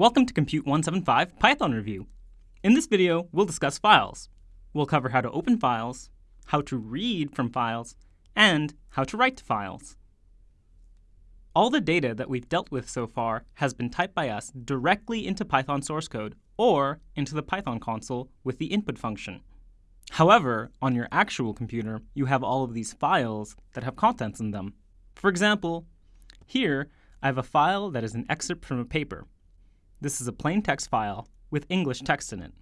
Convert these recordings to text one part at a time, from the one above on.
Welcome to Compute 175 Python Review. In this video, we'll discuss files. We'll cover how to open files, how to read from files, and how to write to files. All the data that we've dealt with so far has been typed by us directly into Python source code or into the Python console with the input function. However, on your actual computer, you have all of these files that have contents in them. For example, here I have a file that is an excerpt from a paper. This is a plain text file with English text in it.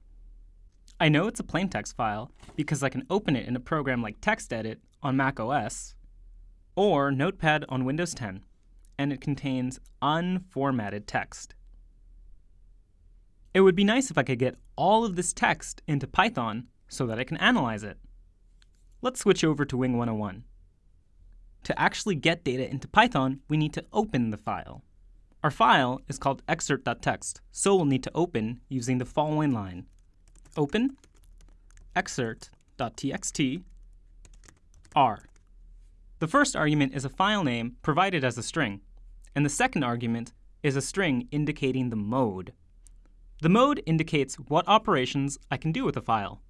I know it's a plain text file because I can open it in a program like TextEdit on Mac OS or Notepad on Windows 10, and it contains unformatted text. It would be nice if I could get all of this text into Python so that I can analyze it. Let's switch over to Wing 101. To actually get data into Python, we need to open the file. Our file is called excerpt.txt, so we'll need to open using the following line. Open excerpt.txt r. The first argument is a file name provided as a string, and the second argument is a string indicating the mode. The mode indicates what operations I can do with a file.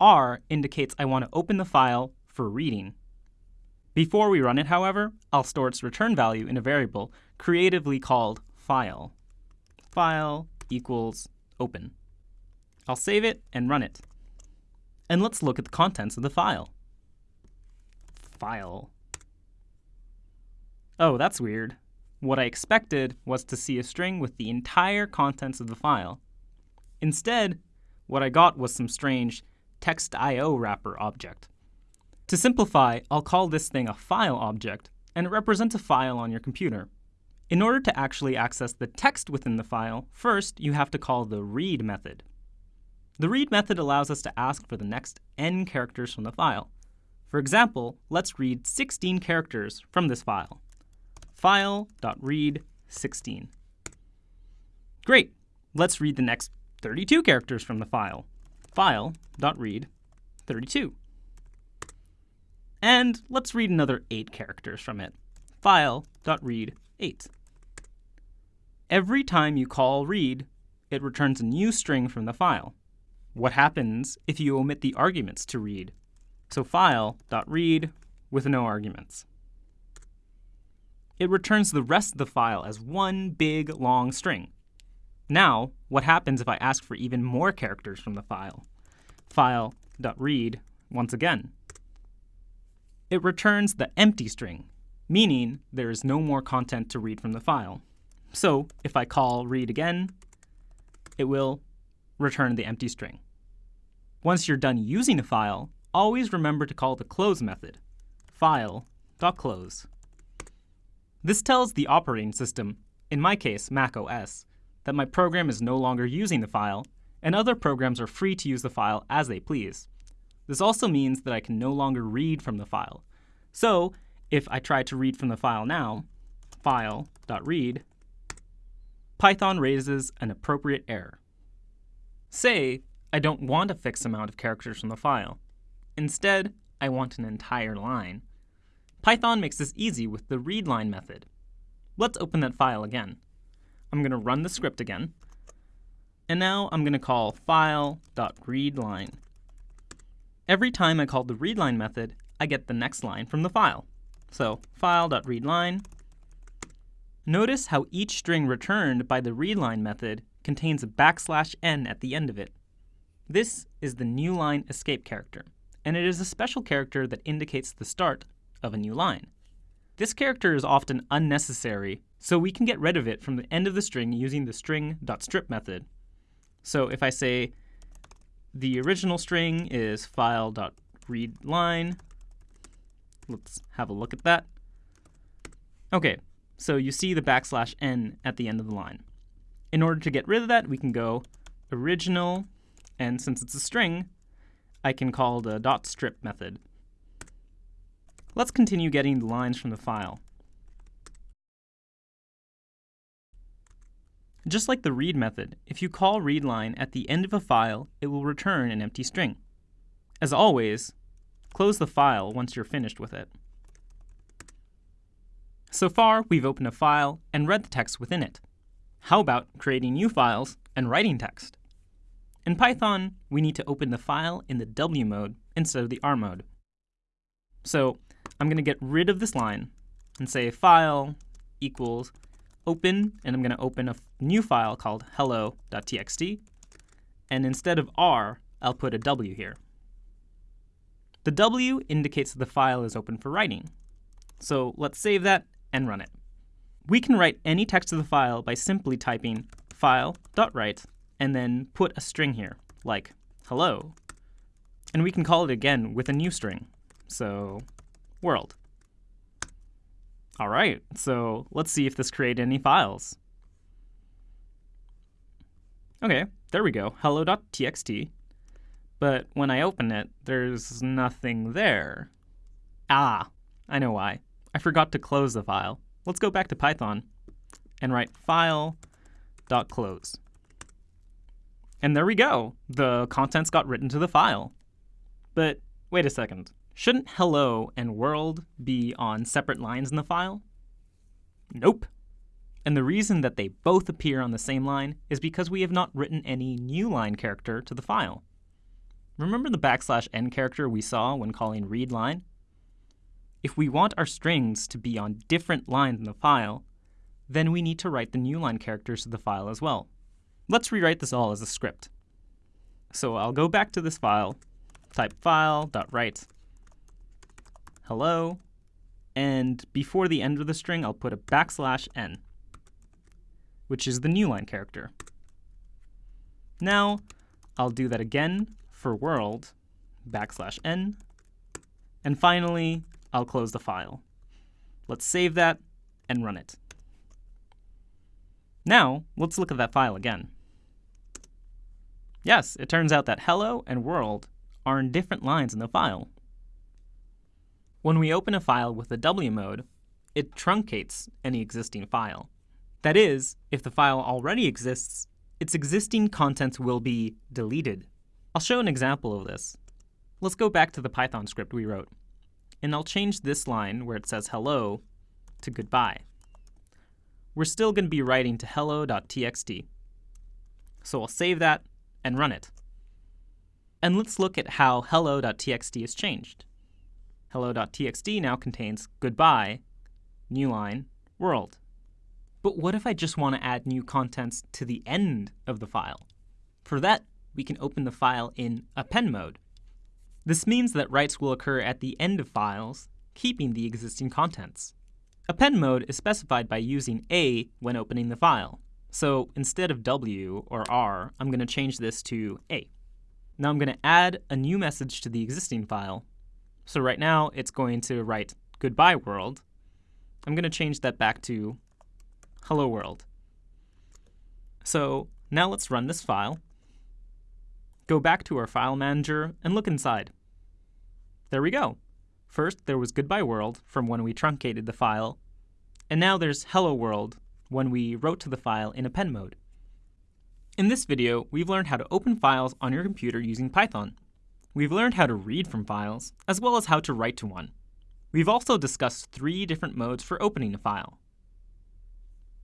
R indicates I want to open the file for reading. Before we run it, however, I'll store its return value in a variable creatively called file. File equals open. I'll save it and run it. And let's look at the contents of the file. File. Oh, that's weird. What I expected was to see a string with the entire contents of the file. Instead, what I got was some strange TextIOWrapper object. To simplify, I'll call this thing a file object, and it represents a file on your computer. In order to actually access the text within the file, first you have to call the read method. The read method allows us to ask for the next n characters from the file. For example, let's read 16 characters from this file. File.read16. Great! Let's read the next 32 characters from the file. File.read32. And let's read another 8 characters from it. File.read8. Every time you call read, it returns a new string from the file. What happens if you omit the arguments to read? So file.read with no arguments. It returns the rest of the file as one big long string. Now, what happens if I ask for even more characters from the file? File.read once again it returns the empty string, meaning there is no more content to read from the file. So if I call read again, it will return the empty string. Once you're done using a file, always remember to call the close method, file.close. This tells the operating system, in my case Mac OS, that my program is no longer using the file, and other programs are free to use the file as they please. This also means that I can no longer read from the file. So if I try to read from the file now, file.read, Python raises an appropriate error. Say I don't want a fixed amount of characters from the file. Instead, I want an entire line. Python makes this easy with the readline method. Let's open that file again. I'm going to run the script again. And now I'm going to call file.readline. Every time I call the readline method, I get the next line from the file. So file.readline. Notice how each string returned by the readline method contains a backslash n at the end of it. This is the new line escape character, and it is a special character that indicates the start of a new line. This character is often unnecessary, so we can get rid of it from the end of the string using the string.strip method. So if I say the original string is file.readline. Let's have a look at that. Okay, so you see the backslash n at the end of the line. In order to get rid of that, we can go original, and since it's a string, I can call the dot strip method. Let's continue getting the lines from the file. Just like the read method, if you call readline at the end of a file, it will return an empty string. As always, close the file once you're finished with it. So far, we've opened a file and read the text within it. how about creating new files and writing text? In Python, we need to open the file in the W mode instead of the R mode. So I'm going to get rid of this line and say file equals open, and I'm going to open a new file called hello.txt. And instead of R, I'll put a W here. The W indicates that the file is open for writing. So let's save that and run it. We can write any text to the file by simply typing file.write and then put a string here, like hello. And we can call it again with a new string. So world. All right, so let's see if this created any files. Okay, there we go, hello.txt. But when I open it, there's nothing there. Ah, I know why. I forgot to close the file. Let's go back to Python and write file.close. And there we go. The contents got written to the file. But wait a second. Shouldn't hello and world be on separate lines in the file? Nope. And the reason that they both appear on the same line is because we have not written any new line character to the file. Remember the backslash n character we saw when calling readline? If we want our strings to be on different lines in the file, then we need to write the new line characters to the file as well. Let's rewrite this all as a script. So I'll go back to this file, type file.write hello, and before the end of the string, I'll put a backslash n, which is the new line character. Now, I'll do that again for world, backslash n, and finally, I'll close the file. Let's save that and run it. Now, let's look at that file again. Yes, it turns out that hello and world are in different lines in the file. When we open a file with the W mode, it truncates any existing file. That is, if the file already exists, its existing contents will be deleted. I'll show an example of this. Let's go back to the Python script we wrote, and I'll change this line where it says hello to goodbye. We're still going to be writing to hello.txt. So I'll save that and run it. And let's look at how hello.txt is changed hello.txt now contains goodbye, new line, world. But what if I just want to add new contents to the end of the file? For that, we can open the file in append mode. This means that writes will occur at the end of files, keeping the existing contents. Append mode is specified by using A when opening the file. So instead of W or R, I'm going to change this to A. Now I'm going to add a new message to the existing file so right now it's going to write goodbye world. I'm going to change that back to hello world. So now let's run this file. Go back to our file manager and look inside. There we go. First, there was goodbye world from when we truncated the file, and now there's hello world when we wrote to the file in append mode. In this video, we've learned how to open files on your computer using Python. We've learned how to read from files, as well as how to write to one. We've also discussed three different modes for opening a file.